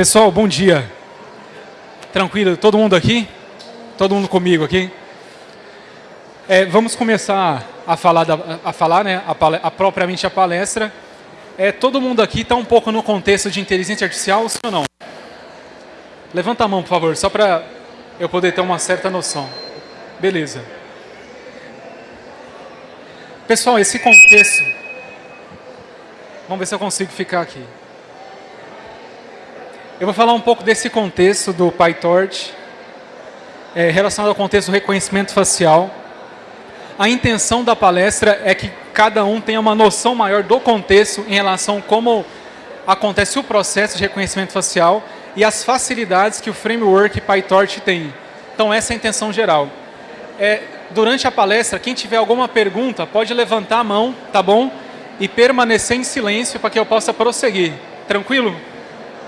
Pessoal, bom dia. Tranquilo? Todo mundo aqui? Todo mundo comigo aqui? É, vamos começar a falar, da, a falar né, a, a, propriamente a palestra. É, todo mundo aqui está um pouco no contexto de inteligência artificial, sim ou não? Levanta a mão, por favor, só para eu poder ter uma certa noção. Beleza. Pessoal, esse contexto... Vamos ver se eu consigo ficar aqui. Eu vou falar um pouco desse contexto do PyTorch, é, relacionado ao contexto do reconhecimento facial. A intenção da palestra é que cada um tenha uma noção maior do contexto em relação a como acontece o processo de reconhecimento facial e as facilidades que o framework PyTorch tem. Então essa é a intenção geral. É, durante a palestra, quem tiver alguma pergunta, pode levantar a mão, tá bom? E permanecer em silêncio para que eu possa prosseguir. Tranquilo?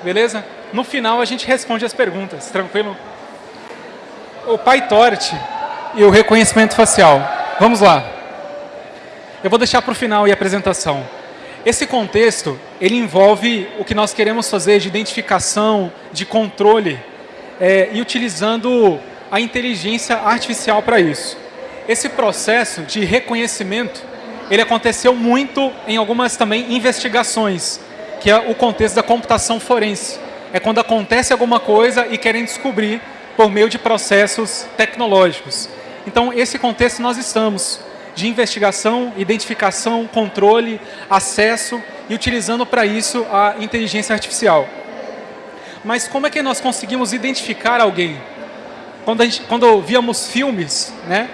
Beleza? No final a gente responde as perguntas, tranquilo? O PyTorch e o reconhecimento facial. Vamos lá. Eu vou deixar para o final e a apresentação. Esse contexto, ele envolve o que nós queremos fazer de identificação, de controle, é, e utilizando a inteligência artificial para isso. Esse processo de reconhecimento, ele aconteceu muito em algumas também investigações, que é o contexto da computação forense é quando acontece alguma coisa e querem descobrir por meio de processos tecnológicos. Então, esse contexto nós estamos, de investigação, identificação, controle, acesso e utilizando para isso a inteligência artificial. Mas como é que nós conseguimos identificar alguém? Quando, gente, quando víamos filmes, né,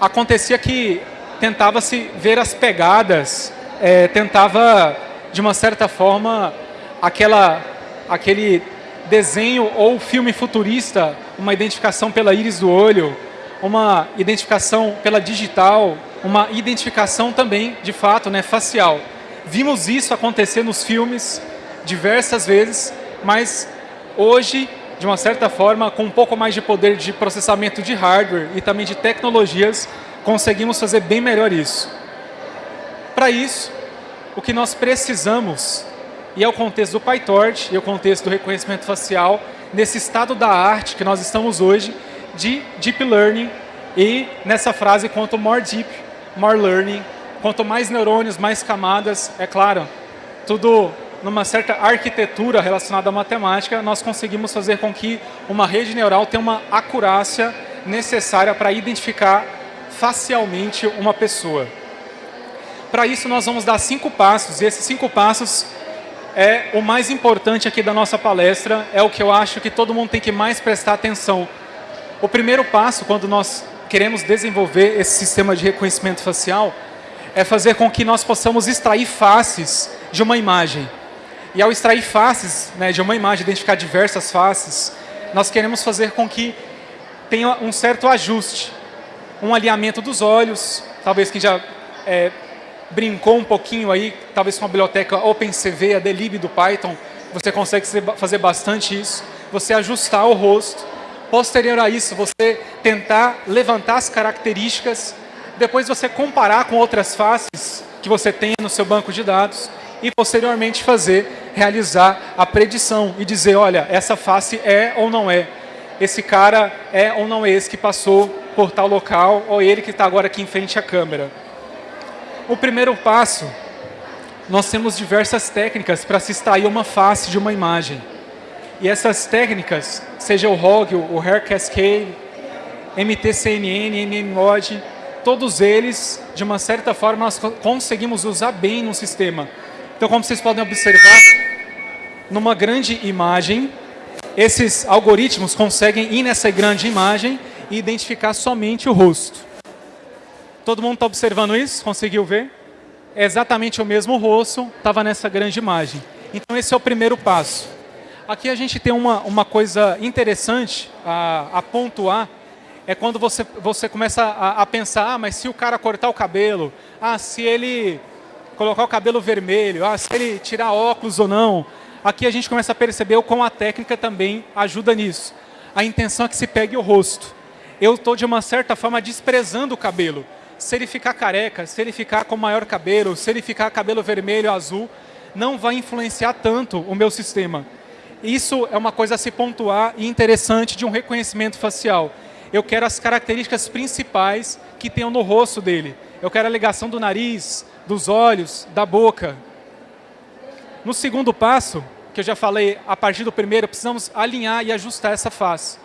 acontecia que tentava-se ver as pegadas, é, tentava, de uma certa forma, aquela aquele desenho ou filme futurista, uma identificação pela íris do olho, uma identificação pela digital, uma identificação também, de fato, né, facial. Vimos isso acontecer nos filmes diversas vezes, mas hoje, de uma certa forma, com um pouco mais de poder de processamento de hardware e também de tecnologias, conseguimos fazer bem melhor isso. Para isso, o que nós precisamos e é o contexto do PyTorch e o contexto do reconhecimento facial nesse estado da arte que nós estamos hoje de Deep Learning e nessa frase, quanto more deep, more learning, quanto mais neurônios, mais camadas, é claro, tudo numa certa arquitetura relacionada à matemática, nós conseguimos fazer com que uma rede neural tenha uma acurácia necessária para identificar facialmente uma pessoa. Para isso, nós vamos dar cinco passos, e esses cinco passos é o mais importante aqui da nossa palestra, é o que eu acho que todo mundo tem que mais prestar atenção. O primeiro passo, quando nós queremos desenvolver esse sistema de reconhecimento facial, é fazer com que nós possamos extrair faces de uma imagem. E ao extrair faces né, de uma imagem, identificar diversas faces, nós queremos fazer com que tenha um certo ajuste, um alinhamento dos olhos, talvez quem já é, brincou um pouquinho aí, talvez com a biblioteca OpenCV, a Delib do Python, você consegue fazer bastante isso. Você ajustar o rosto. Posterior a isso, você tentar levantar as características. Depois você comparar com outras faces que você tem no seu banco de dados. E posteriormente fazer, realizar a predição e dizer, olha, essa face é ou não é. Esse cara é ou não é esse que passou por tal local, ou ele que está agora aqui em frente à câmera. O primeiro passo, nós temos diversas técnicas para se extrair uma face de uma imagem. E essas técnicas, seja o ROG, o Hair Cascade, MTCNN, MMOD, todos eles, de uma certa forma, nós conseguimos usar bem no sistema. Então, como vocês podem observar, numa grande imagem, esses algoritmos conseguem ir nessa grande imagem e identificar somente o rosto. Todo mundo está observando isso? Conseguiu ver? É exatamente o mesmo rosto, estava nessa grande imagem. Então esse é o primeiro passo. Aqui a gente tem uma, uma coisa interessante a, a pontuar, é quando você, você começa a, a, pensar, ah, mas se o cara cortar o cabelo, ah, se ele colocar o cabelo vermelho, ah, se ele tirar óculos ou não. Aqui a gente começa a perceber como a técnica também ajuda nisso. A intenção é que se pegue o rosto. Eu estou, de uma certa forma, desprezando o cabelo se ele ficar careca, se ele ficar com maior cabelo, se ele ficar cabelo vermelho, azul, não vai influenciar tanto o meu sistema. Isso é uma coisa a se pontuar e interessante de um reconhecimento facial. Eu quero as características principais que tenham no rosto dele. Eu quero a ligação do nariz, dos olhos, da boca. No segundo passo, que eu já falei, a partir do primeiro, precisamos alinhar e ajustar essa face.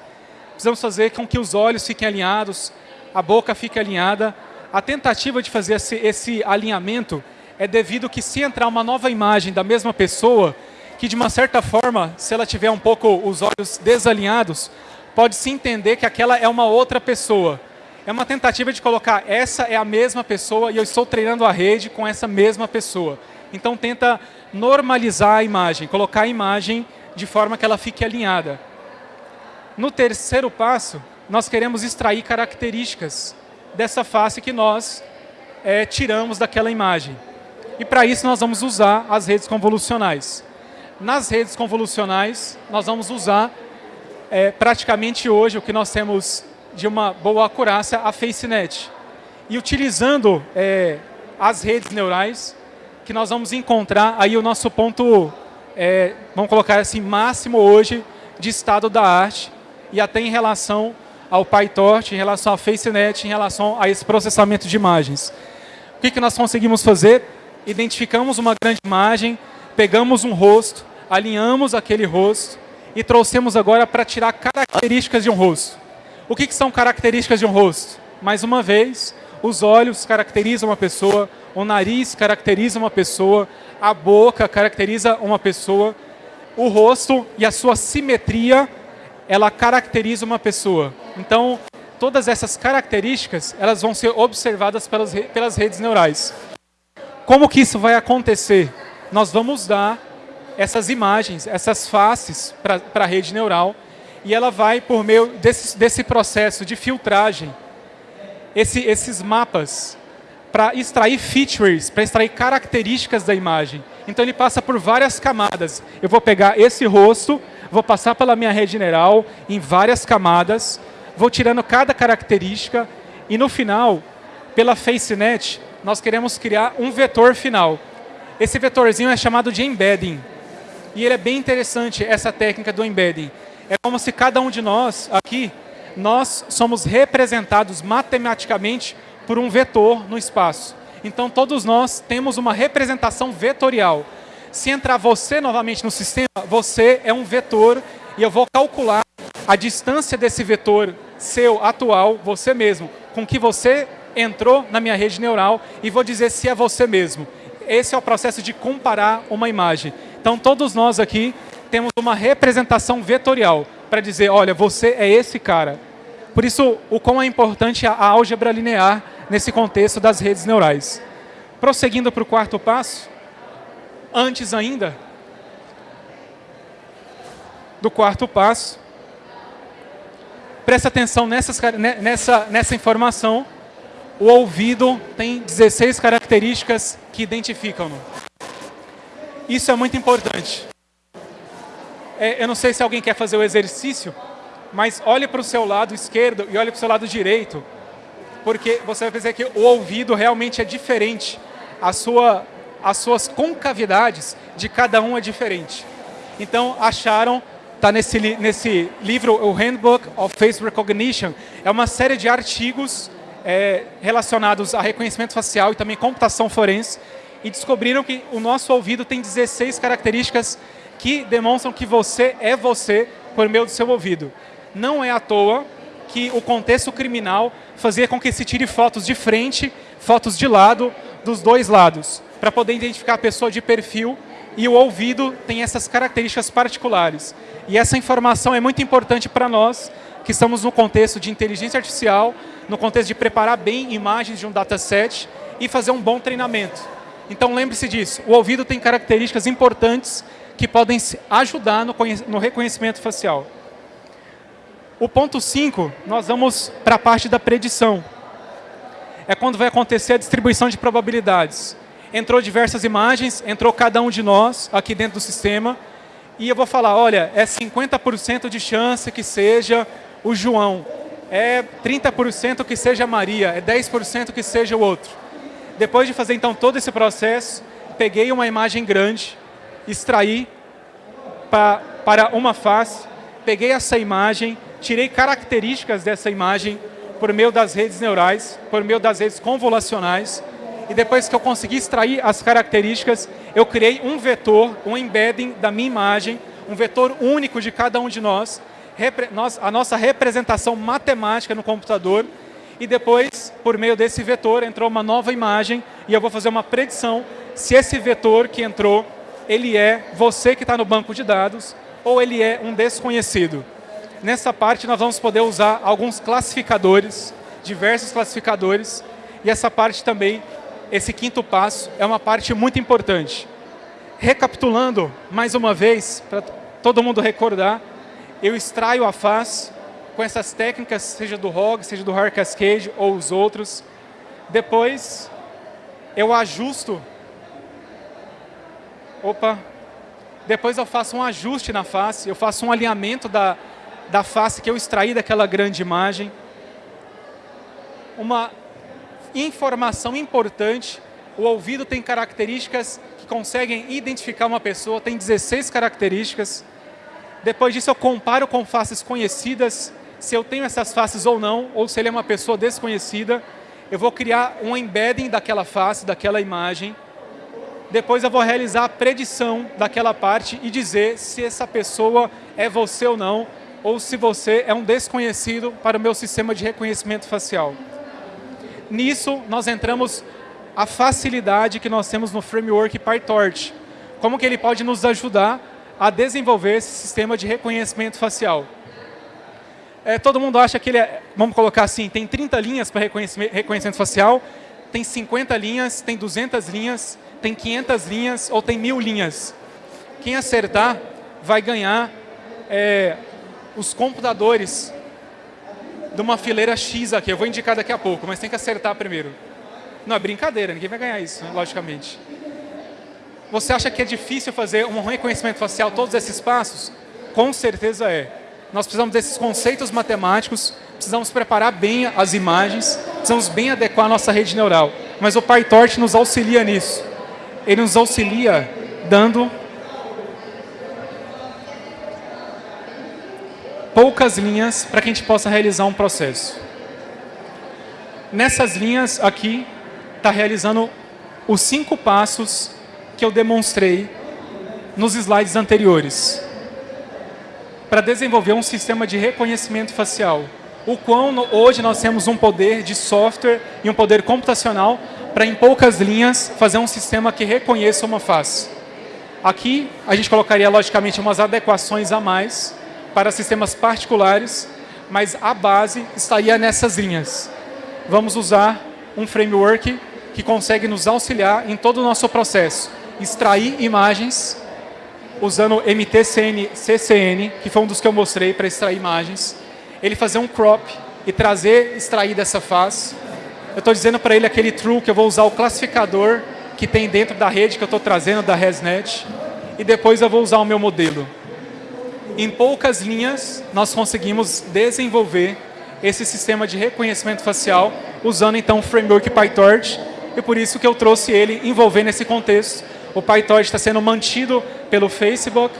Precisamos fazer com que os olhos fiquem alinhados, a boca fique alinhada. A tentativa de fazer esse, esse alinhamento é devido que se entrar uma nova imagem da mesma pessoa, que de uma certa forma, se ela tiver um pouco os olhos desalinhados, pode se entender que aquela é uma outra pessoa. É uma tentativa de colocar, essa é a mesma pessoa e eu estou treinando a rede com essa mesma pessoa. Então tenta normalizar a imagem, colocar a imagem de forma que ela fique alinhada. No terceiro passo, nós queremos extrair características dessa face que nós é, tiramos daquela imagem. E para isso nós vamos usar as redes convolucionais. Nas redes convolucionais, nós vamos usar é, praticamente hoje o que nós temos de uma boa acurácia, a FaceNet. E utilizando é, as redes neurais, que nós vamos encontrar aí o nosso ponto, é, vamos colocar assim, máximo hoje de estado da arte, e até em relação ao PyTorch, em relação à FaceNet, em relação a esse processamento de imagens. O que, que nós conseguimos fazer? Identificamos uma grande imagem, pegamos um rosto, alinhamos aquele rosto e trouxemos agora para tirar características de um rosto. O que, que são características de um rosto? Mais uma vez, os olhos caracterizam uma pessoa, o nariz caracteriza uma pessoa, a boca caracteriza uma pessoa, o rosto e a sua simetria ela caracteriza uma pessoa. Então, todas essas características, elas vão ser observadas pelas, pelas redes neurais. Como que isso vai acontecer? Nós vamos dar essas imagens, essas faces para a rede neural e ela vai, por meio desse, desse processo de filtragem, esse, esses mapas, para extrair features, para extrair características da imagem. Então ele passa por várias camadas. Eu vou pegar esse rosto, vou passar pela minha rede neural em várias camadas, vou tirando cada característica e no final, pela FaceNet, nós queremos criar um vetor final. Esse vetorzinho é chamado de embedding. E ele é bem interessante, essa técnica do embedding. É como se cada um de nós aqui, nós somos representados matematicamente por um vetor no espaço. Então todos nós temos uma representação vetorial. Se entrar você novamente no sistema, você é um vetor e eu vou calcular a distância desse vetor seu atual, você mesmo, com que você entrou na minha rede neural e vou dizer se é você mesmo. Esse é o processo de comparar uma imagem. Então todos nós aqui temos uma representação vetorial para dizer, olha, você é esse cara. Por isso, o quão é importante a álgebra linear nesse contexto das redes neurais. Prosseguindo para o quarto passo, Antes ainda do quarto passo, presta atenção nessas, nessa, nessa informação. O ouvido tem 16 características que identificam-no. Isso é muito importante. É, eu não sei se alguém quer fazer o exercício, mas olhe para o seu lado esquerdo e olhe para o seu lado direito, porque você vai perceber que o ouvido realmente é diferente. A sua as suas concavidades de cada um é diferente. Então, acharam, está nesse, nesse livro, o Handbook of Face Recognition, é uma série de artigos é, relacionados a reconhecimento facial e também computação forense, e descobriram que o nosso ouvido tem 16 características que demonstram que você é você por meio do seu ouvido. Não é à toa que o contexto criminal fazia com que se tire fotos de frente, fotos de lado, dos dois lados para poder identificar a pessoa de perfil e o ouvido tem essas características particulares. E essa informação é muito importante para nós, que estamos no contexto de inteligência artificial, no contexto de preparar bem imagens de um dataset e fazer um bom treinamento. Então lembre-se disso, o ouvido tem características importantes que podem ajudar no, reconhecimento facial. O ponto 5, nós vamos para a parte da predição. É quando vai acontecer a distribuição de probabilidades entrou diversas imagens, entrou cada um de nós aqui dentro do sistema, e eu vou falar, olha, é 50% de chance que seja o João, é 30% que seja a Maria, é 10% que seja o outro. Depois de fazer então todo esse processo, peguei uma imagem grande, extraí para para uma face, peguei essa imagem, tirei características dessa imagem por meio das redes neurais, por meio das redes convolucionais, e depois que eu consegui extrair as características, eu criei um vetor, um embedding da minha imagem, um vetor único de cada um de nós, a nossa representação matemática no computador, e depois, por meio desse vetor, entrou uma nova imagem, e eu vou fazer uma predição se esse vetor que entrou, ele é você que está no banco de dados, ou ele é um desconhecido. Nessa parte, nós vamos poder usar alguns classificadores, diversos classificadores, e essa parte também esse quinto passo é uma parte muito importante. Recapitulando, mais uma vez, para todo mundo recordar, eu extraio a face com essas técnicas, seja do ROG, seja do Hard Cascade ou os outros. Depois, eu ajusto. Opa! Depois eu faço um ajuste na face, eu faço um alinhamento da, da face que eu extraí daquela grande imagem. Uma informação importante. O ouvido tem características que conseguem identificar uma pessoa, tem 16 características. Depois disso, eu comparo com faces conhecidas, se eu tenho essas faces ou não, ou se ele é uma pessoa desconhecida. Eu vou criar um embedding daquela face, daquela imagem. Depois eu vou realizar a predição daquela parte e dizer se essa pessoa é você ou não, ou se você é um desconhecido para o meu sistema de reconhecimento facial nisso nós entramos a facilidade que nós temos no framework PyTorch. Como que ele pode nos ajudar a desenvolver esse sistema de reconhecimento facial. É, todo mundo acha que ele é, vamos colocar assim, tem 30 linhas para reconhecimento, reconhecimento facial, tem 50 linhas, tem 200 linhas, tem 500 linhas ou tem mil linhas. Quem acertar vai ganhar é, os computadores de uma fileira X aqui. Eu vou indicar daqui a pouco, mas tem que acertar primeiro. Não, é brincadeira, ninguém vai ganhar isso, logicamente. Você acha que é difícil fazer um reconhecimento facial todos esses passos? Com certeza é. Nós precisamos desses conceitos matemáticos, precisamos preparar bem as imagens, precisamos bem adequar a nossa rede neural. Mas o PyTorch nos auxilia nisso. Ele nos auxilia dando poucas linhas para que a gente possa realizar um processo. Nessas linhas aqui, está realizando os cinco passos que eu demonstrei nos slides anteriores para desenvolver um sistema de reconhecimento facial. O quão hoje nós temos um poder de software e um poder computacional para, em poucas linhas, fazer um sistema que reconheça uma face. Aqui, a gente colocaria, logicamente, umas adequações a mais, para sistemas particulares, mas a base estaria nessas linhas. Vamos usar um framework que consegue nos auxiliar em todo o nosso processo. Extrair imagens usando MTCN, CCN, que foi um dos que eu mostrei para extrair imagens. Ele fazer um crop e trazer, extrair dessa face. Eu estou dizendo para ele aquele true que eu vou usar o classificador que tem dentro da rede que eu estou trazendo da ResNet. E depois eu vou usar o meu modelo. Em poucas linhas, nós conseguimos desenvolver esse sistema de reconhecimento facial usando então o framework PyTorch e por isso que eu trouxe ele envolvendo esse contexto. O PyTorch está sendo mantido pelo Facebook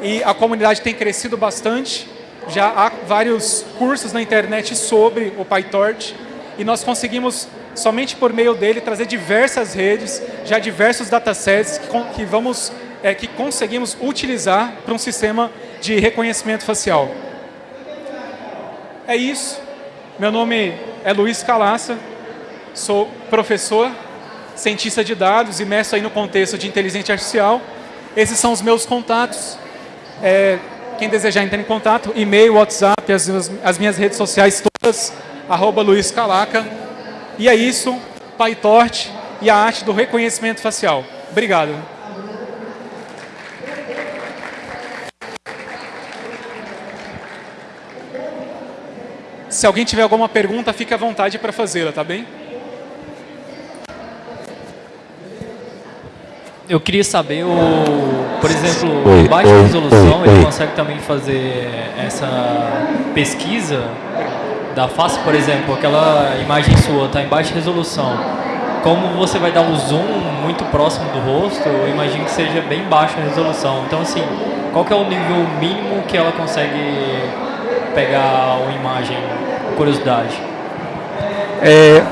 e a comunidade tem crescido bastante. Já há vários cursos na internet sobre o PyTorch e nós conseguimos, somente por meio dele, trazer diversas redes, já diversos datasets que, vamos, é, que conseguimos utilizar para um sistema de reconhecimento facial. É isso. Meu nome é Luiz Calaça, sou professor, cientista de dados mestre aí no contexto de inteligência artificial. Esses são os meus contatos. É, quem desejar entrar em contato, e-mail, WhatsApp, as, as minhas redes sociais todas, arroba Luiz Calaca. E é isso, PyTorch e a arte do reconhecimento facial. Obrigado. Se alguém tiver alguma pergunta, fique à vontade para fazê-la, tá bem? Eu queria saber, o, por exemplo, em baixa resolução, ele consegue também fazer essa pesquisa da face, por exemplo, aquela imagem sua está em baixa resolução. Como você vai dar um zoom muito próximo do rosto, eu imagino que seja bem baixa a resolução. Então, assim, qual que é o nível mínimo que ela consegue pegar uma imagem, curiosidade? É,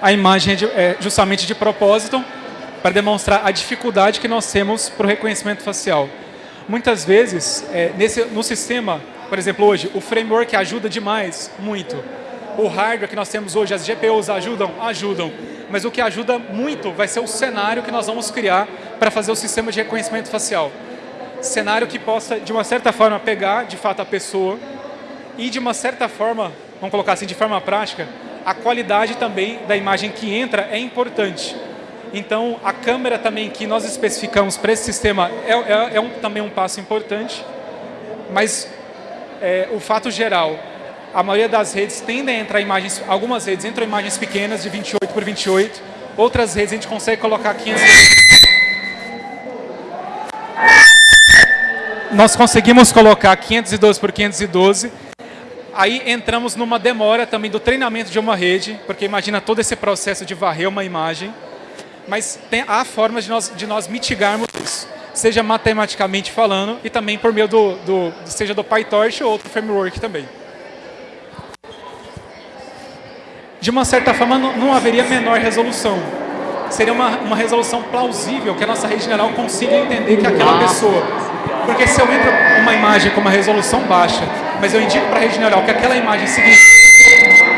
a imagem é justamente de propósito para demonstrar a dificuldade que nós temos para o reconhecimento facial. Muitas vezes, é, nesse, no sistema, por exemplo, hoje, o framework ajuda demais, muito. O hardware que nós temos hoje, as GPUs ajudam? Ajudam. Mas o que ajuda muito vai ser o cenário que nós vamos criar para fazer o sistema de reconhecimento facial. Cenário que possa, de uma certa forma, pegar, de fato, a pessoa e, de uma certa forma, vamos colocar assim, de forma prática, a qualidade também da imagem que entra é importante. Então, a câmera também que nós especificamos para esse sistema é, é, é um, também um passo importante, mas é, o fato geral, a maioria das redes tendem a entrar imagens, algumas redes entram imagens pequenas de 28 por 28, outras redes a gente consegue colocar 500... Nós conseguimos colocar 512 por 512, Aí entramos numa demora também do treinamento de uma rede, porque imagina todo esse processo de varrer uma imagem. Mas tem, há formas de nós, de nós mitigarmos isso, seja matematicamente falando e também por meio do, do seja do PyTorch ou outro framework também. De uma certa forma, não, haveria menor resolução. Seria uma, uma resolução plausível que a nossa rede general consiga entender que aquela pessoa. Porque se eu entro uma imagem com uma resolução baixa mas eu indico para a rede neural que aquela imagem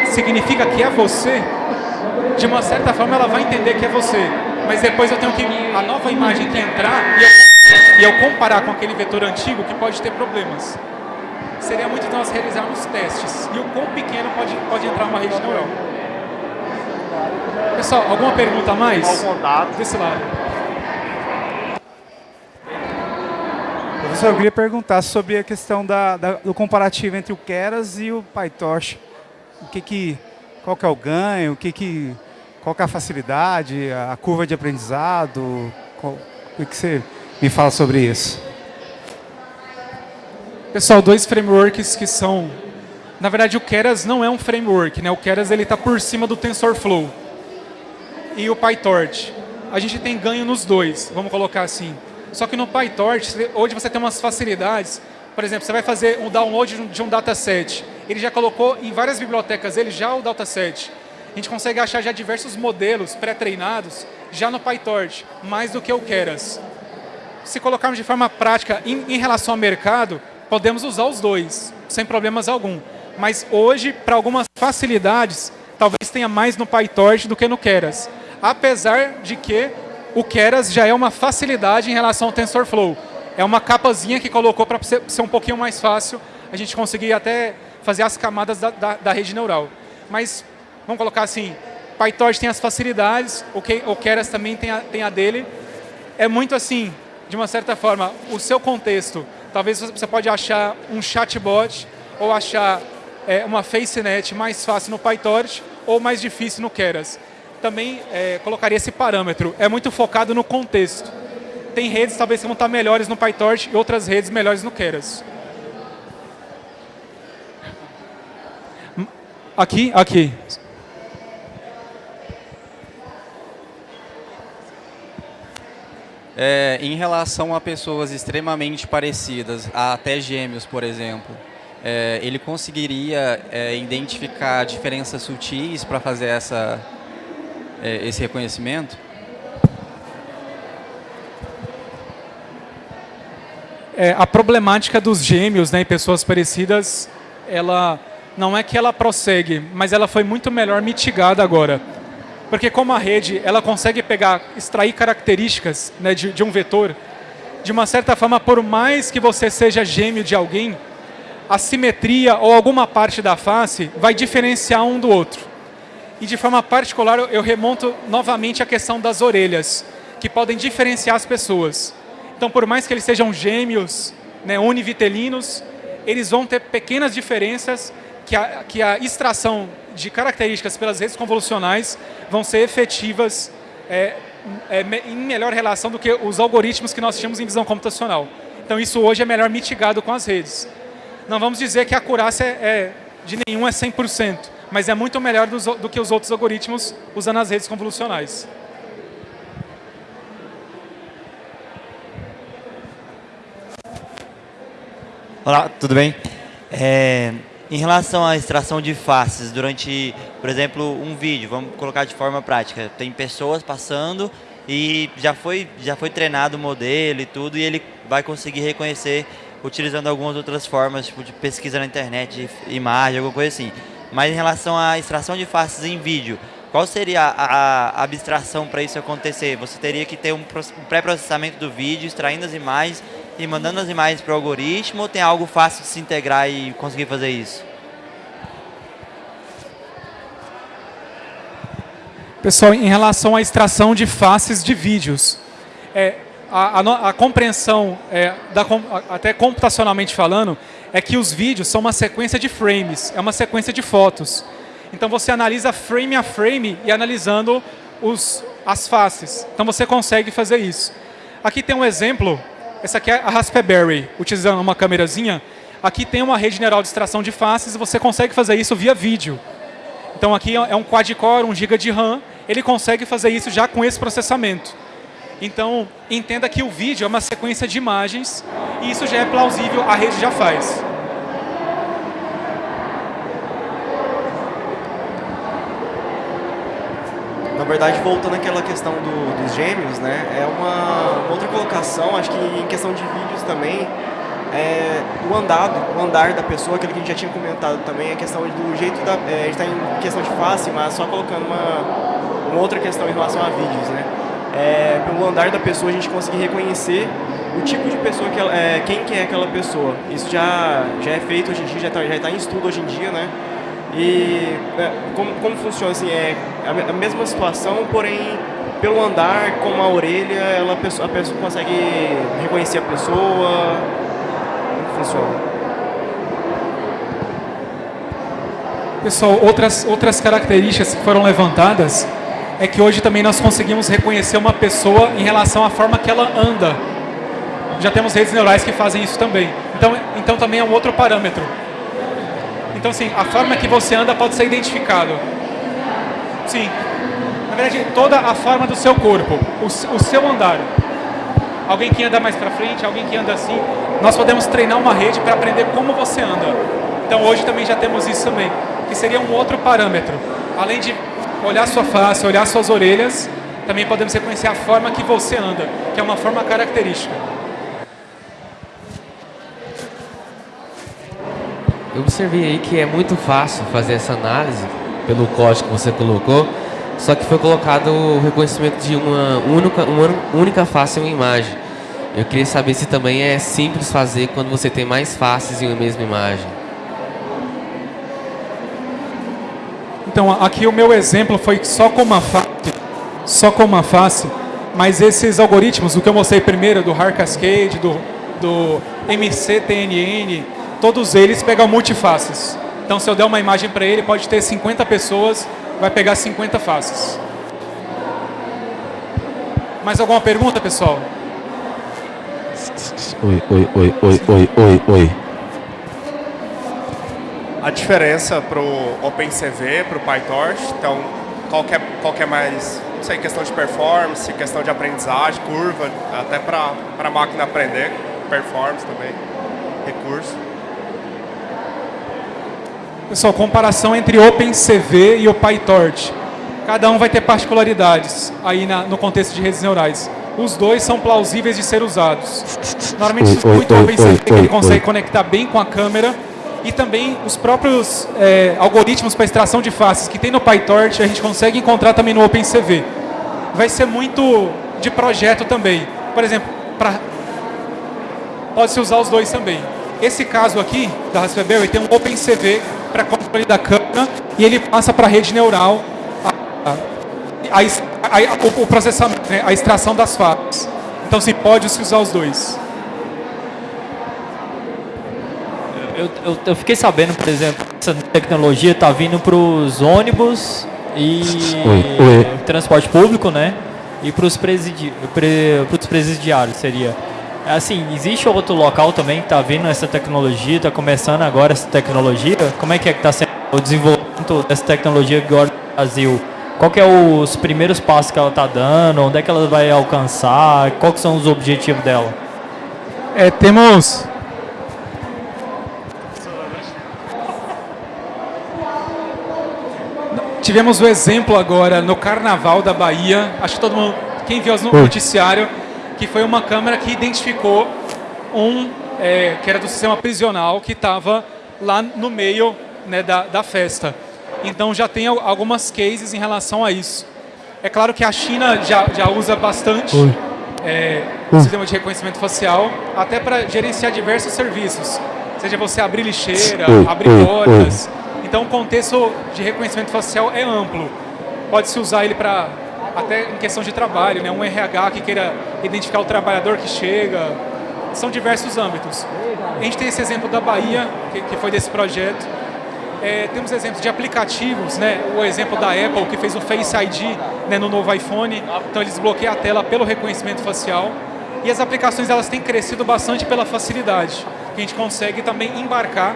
significa que é você, de uma certa forma ela vai entender que é você. Mas depois eu tenho que, a nova imagem que entrar e eu, e eu comparar com aquele vetor antigo que pode ter problemas. Seria muito nós realizarmos testes. E o quão pequeno pode, pode entrar uma rede neural. Pessoal, alguma pergunta a mais? Desse lado. Professor, eu queria perguntar sobre a questão da, da, do comparativo entre o Keras e o PyTorch. O que que, qual que é o ganho, o que que, qual que é a facilidade, a curva de aprendizado, qual, o que você me fala sobre isso? Pessoal, dois frameworks que são... Na verdade, o Keras não é um framework, né? O Keras está por cima do TensorFlow. E o PyTorch. A gente tem ganho nos dois, vamos colocar assim. Só que no PyTorch, hoje você tem umas facilidades. Por exemplo, você vai fazer um download de um dataset. Ele já colocou em várias bibliotecas ele já o dataset. A gente consegue achar já diversos modelos pré-treinados já no PyTorch, mais do que o Keras. Se colocarmos de forma prática em, em relação ao mercado, podemos usar os dois, sem problemas algum. Mas hoje, para algumas facilidades, talvez tenha mais no PyTorch do que no Keras. Apesar de que o Keras já é uma facilidade em relação ao TensorFlow. É uma capazinha que colocou para ser, um pouquinho mais fácil a gente conseguir até fazer as camadas da, da, da rede neural. Mas, vamos colocar assim, PyTorch tem as facilidades, o, Keras também tem a, tem a dele. É muito assim, de uma certa forma, o seu contexto. Talvez você pode achar um chatbot ou achar é, uma FaceNet mais fácil no PyTorch ou mais difícil no Keras também é, colocaria esse parâmetro. É muito focado no contexto. Tem redes talvez que vão estar melhores no PyTorch e outras redes melhores no Keras. Aqui, aqui. É, em relação a pessoas extremamente parecidas, até gêmeos, por exemplo, é, ele conseguiria é, identificar diferenças sutis para fazer essa é, esse reconhecimento? É, a problemática dos gêmeos né, pessoas parecidas, ela não é que ela prossegue, mas ela foi muito melhor mitigada agora. Porque como a rede ela consegue pegar, extrair características né, de, de um vetor, de uma certa forma, por mais que você seja gêmeo de alguém, a simetria ou alguma parte da face vai diferenciar um do outro. E de forma particular, eu remonto novamente a questão das orelhas, que podem diferenciar as pessoas. Então, por mais que eles sejam gêmeos, né, univitelinos, eles vão ter pequenas diferenças que a, que a extração de características pelas redes convolucionais vão ser efetivas é, é, em melhor relação do que os algoritmos que nós tínhamos em visão computacional. Então, isso hoje é melhor mitigado com as redes. Não vamos dizer que a acurácia é, é de nenhum é 100%, mas é muito melhor do, do que os outros algoritmos usando as redes convolucionais. Olá, tudo bem? É, em relação à extração de faces durante, por exemplo, um vídeo, vamos colocar de forma prática, tem pessoas passando e já foi, já foi treinado o modelo e tudo, e ele vai conseguir reconhecer utilizando algumas outras formas, tipo de pesquisa na internet, imagem, alguma coisa assim. Mas em relação à extração de faces em vídeo, qual seria a, a abstração para isso acontecer? Você teria que ter um pré-processamento do vídeo, extraindo as imagens e mandando as imagens para o algoritmo ou tem algo fácil de se integrar e conseguir fazer isso? Pessoal, em relação à extração de faces de vídeos, é, a, a, a compreensão, é, da, até computacionalmente falando, é que os vídeos são uma sequência de frames, é uma sequência de fotos. Então você analisa frame a frame e analisando os, as faces. Então você consegue fazer isso. Aqui tem um exemplo, essa aqui é a Raspberry, utilizando uma câmerazinha. Aqui tem uma rede neural de extração de faces e você consegue fazer isso via vídeo. Então aqui é um quad-core, 1 GB de RAM, ele consegue fazer isso já com esse processamento. Então, entenda que o vídeo é uma sequência de imagens e isso já é plausível, a rede já faz. Na verdade, voltando àquela questão do, dos gêmeos, né, é uma, uma outra colocação, acho que em questão de vídeos também, é, o andado, o andar da pessoa, aquilo que a gente já tinha comentado também, a questão do jeito da... É, a gente está em questão de face, mas só colocando uma, uma outra questão em relação a vídeos, né? É, pelo andar da pessoa a gente conseguir reconhecer o tipo de pessoa que ela, é, quem que é aquela pessoa. Isso já, já é feito hoje em dia, já está tá em estudo hoje em dia, né? E é, como, como funciona assim, é a, mesma situação, porém pelo andar, com a orelha, ela, a, pessoa, a pessoa consegue reconhecer a pessoa. Funciona? Pessoal, outras, outras características que foram levantadas é que hoje também nós conseguimos reconhecer uma pessoa em relação à forma que ela anda. Já temos redes neurais que fazem isso também. Então, então também é um outro parâmetro. Então, sim, a forma que você anda pode ser identificado. Sim. Na verdade, toda a forma do seu corpo, o, o seu andar. Alguém que anda mais para frente, alguém que anda assim. Nós podemos treinar uma rede para aprender como você anda. Então, hoje também já temos isso também, que seria um outro parâmetro. Além de olhar sua face, olhar suas orelhas, também podemos reconhecer a forma que você anda, que é uma forma característica. Eu observei aí que é muito fácil fazer essa análise pelo código que você colocou, só que foi colocado o reconhecimento de uma única, uma única face em uma imagem. Eu queria saber se também é simples fazer quando você tem mais faces em uma mesma imagem. Então, aqui o meu exemplo foi só com uma face, só com uma face, mas esses algoritmos, o que eu mostrei primeiro, do Hard Cascade, do, do MCTNN, todos eles pegam multifaces. Então, se eu der uma imagem para ele, pode ter 50 pessoas, vai pegar 50 faces. Mais alguma pergunta, pessoal? Oi, oi, oi, oi, oi, oi, oi a diferença para o OpenCV, para o PyTorch. Então, qual que, é, qual que é mais, não sei, questão de performance, questão de aprendizagem, curva, até para a máquina aprender, performance também, recurso. Pessoal, comparação entre OpenCV e o PyTorch. Cada um vai ter particularidades aí na, no contexto de redes neurais. Os dois são plausíveis de ser usados. Normalmente, muito OpenCV, que ele consegue conectar bem com a câmera, e também os próprios é, algoritmos para extração de faces que tem no PyTorch, a gente consegue encontrar também no OpenCV. Vai ser muito de projeto também. Por exemplo, pode-se usar os dois também. Esse caso aqui, da Raspberry, tem um OpenCV para controle da câmera e ele passa para a rede neural a, a, a, o processamento, né, a extração das faces. Então, se pode se usar os dois. Eu, eu, eu, fiquei sabendo, por exemplo, essa tecnologia está vindo para os ônibus e oi, oi. transporte público, né? E para os presidi presidiários seria. assim, existe outro local também que está vindo essa tecnologia, está começando agora essa tecnologia? Como é que é que está sendo o desenvolvimento dessa tecnologia agora no Brasil? Qual que é os primeiros passos que ela está dando? Onde é que ela vai alcançar? Quais são os objetivos dela? É, temos Tivemos o exemplo agora no Carnaval da Bahia, acho que todo mundo, quem viu no noticiário, que foi uma câmera que identificou um, é, que era do sistema prisional, que estava lá no meio né, da, da festa. Então já tem algumas cases em relação a isso. É claro que a China já, já usa bastante é, o sistema de reconhecimento facial, até para gerenciar diversos serviços. Seja você abrir lixeira, abrir portas. Então o contexto de reconhecimento facial é amplo. Pode-se usar ele para até em questão de trabalho, né? um RH que queira identificar o trabalhador que chega. São diversos âmbitos. A gente tem esse exemplo da Bahia, que, foi desse projeto. É, temos exemplos de aplicativos, né? o exemplo da Apple, que fez o Face ID né, no novo iPhone. Então, eles desbloqueiam a tela pelo reconhecimento facial. E as aplicações elas têm crescido bastante pela facilidade, que a gente consegue também embarcar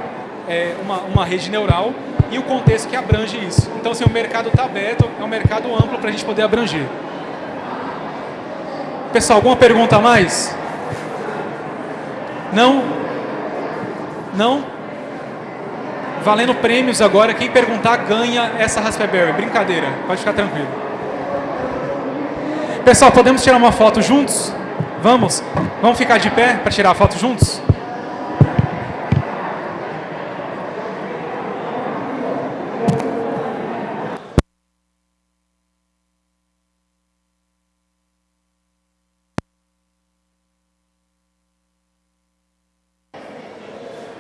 é, uma, uma rede neural e o contexto que abrange isso. Então, assim, o mercado está aberto, é um mercado amplo para a gente poder abranger. Pessoal, alguma pergunta a mais? Não? Não? Valendo prêmios agora, quem perguntar ganha essa Raspberry. Brincadeira, pode ficar tranquilo. Pessoal, podemos tirar uma foto juntos? Vamos? Vamos ficar de pé para tirar a foto juntos?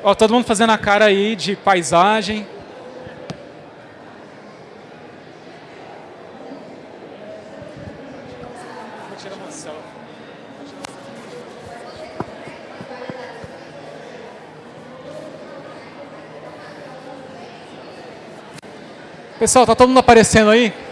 Ó, todo mundo fazendo a cara aí de paisagem. Pessoal, tá todo mundo aparecendo aí?